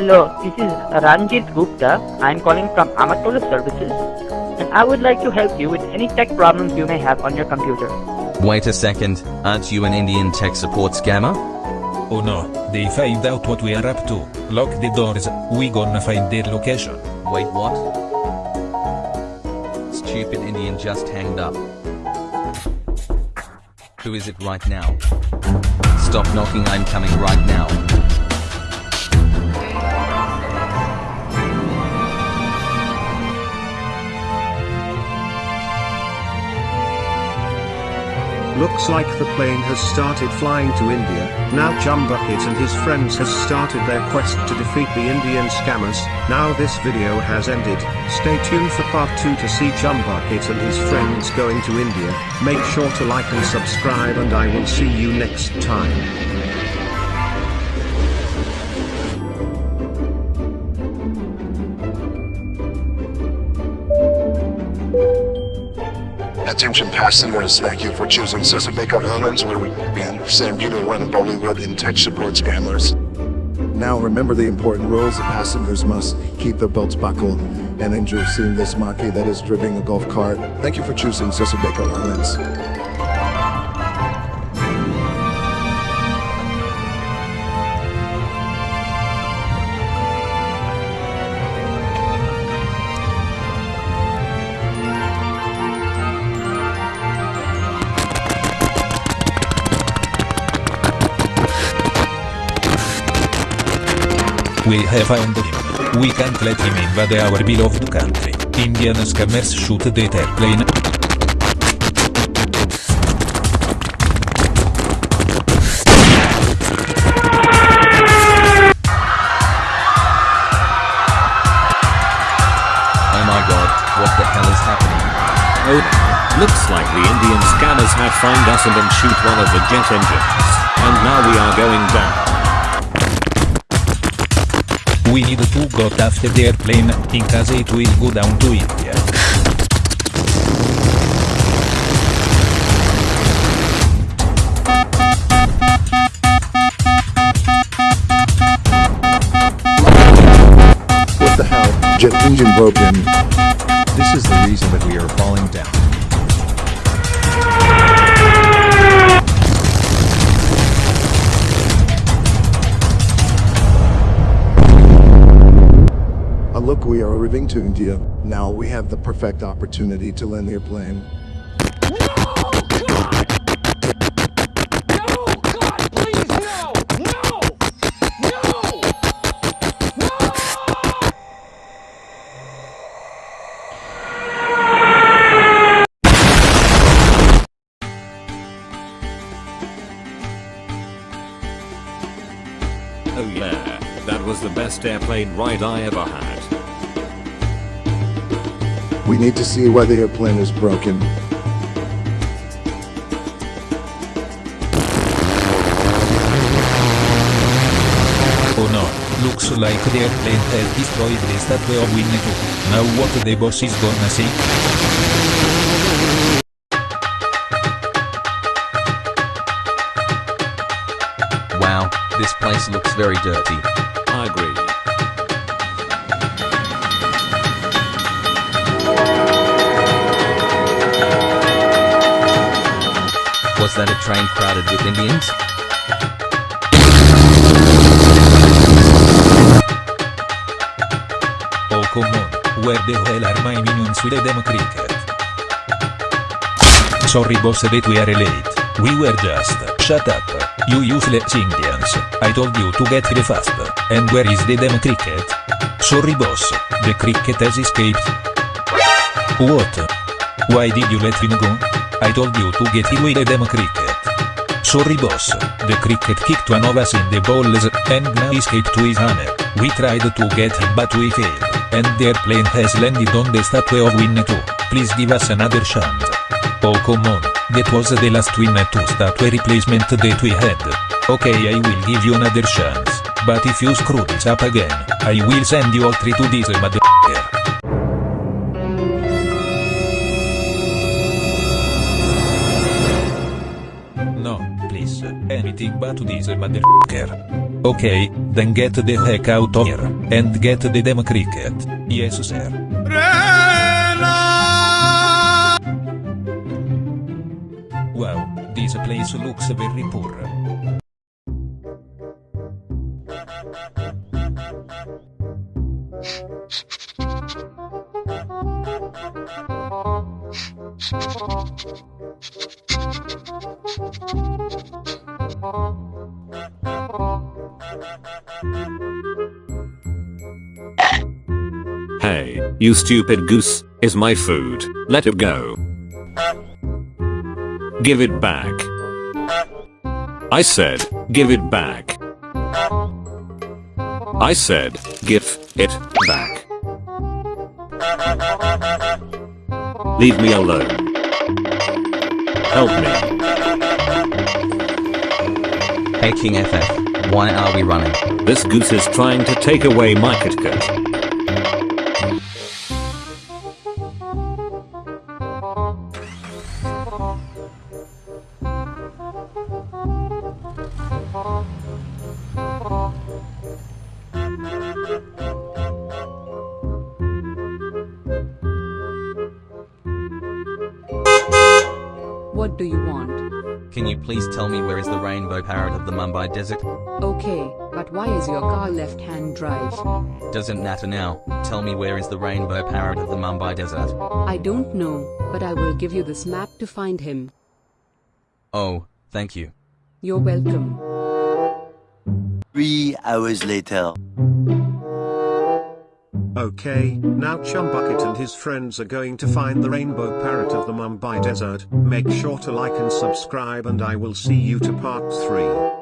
Hello, this is Ranjit Gupta. I'm calling from Amatola Services and I would like to help you with any tech problems you may have on your computer. Wait a second, aren't you an Indian tech support scammer? Oh no, they find out what we are up to. Lock the doors, we gonna find their location. Wait, what? Stupid Indian just hanged up. Who is it right now? Stop knocking, I'm coming right now. Looks like the plane has started flying to India. Now Chumbucket and his friends has started their quest to defeat the Indian scammers. Now this video has ended. Stay tuned for part 2 to see Chumbucket and his friends going to India. Make sure to like and subscribe and I will see you next time. Attention passengers, thank you for choosing Chesapeake Airlines where we send you to run Bollywood in tech support scammers. Now remember the important rules the passengers must keep their belts buckled and enjoy seeing this monkey that is driving a golf cart. Thank you for choosing Chesapeake Airlines. We have found him. We can't let him invade our beloved country. Indian scammers shoot the airplane. Oh my god, what the hell is happening? Oh, looks like the Indian scammers have found us and then shoot one of the jet engines. And now we are going down. We need to go after the airplane, in case it will go down to India. What the hell? Jet engine broken. This is the reason that we are falling down. Look, we are arriving to India. Now we have the perfect opportunity to land the airplane. Oh yeah, that was the best airplane ride I ever had. We need to see why the airplane is broken. Oh no, looks like the airplane has destroyed the statue of Winnetou. Now what the boss is gonna say? Wow, this place looks very dirty. Was that a train crowded with Indians? Oh come on, where the hell are my minions with the demo cricket? Sorry boss that we are late. We were just, shut up, you useless Indians. I told you to get here fast. And where is the demo cricket? Sorry boss, the cricket has escaped. What? Why did you let him go? I told you to get with the demo cricket. Sorry boss, the cricket kicked one of us in the balls, and now escaped to his hammer. We tried to get him but we failed, and the airplane has landed on the statue of Winnetou. Please give us another chance. Oh come on, that was the last Winnetou statue replacement that we had. Okay I will give you another chance, but if you screw this up again, I will send you all three to this motherfucker. Anything but this motherfucker. Okay, then get the heck out of here, and get the demo cricket. Yes sir. Wow, this place looks very poor. Hey, you stupid goose, is my food, let it go. Give it back. I said, give it back. I said, give it back. Leave me alone. Help me. Hey King FF, why are we running? This goose is trying to take away my KitKat. What do you want? Can you please tell me where is the rainbow parrot of the Mumbai desert? Okay, but why is your car left-hand drive? Doesn't matter now. Tell me where is the rainbow parrot of the Mumbai desert? I don't know, but I will give you this map to find him. Oh, thank you. You're welcome. Three hours later. Okay, now Chumbucket and his friends are going to find the rainbow parrot of the Mumbai desert. Make sure to like and subscribe and I will see you to part 3.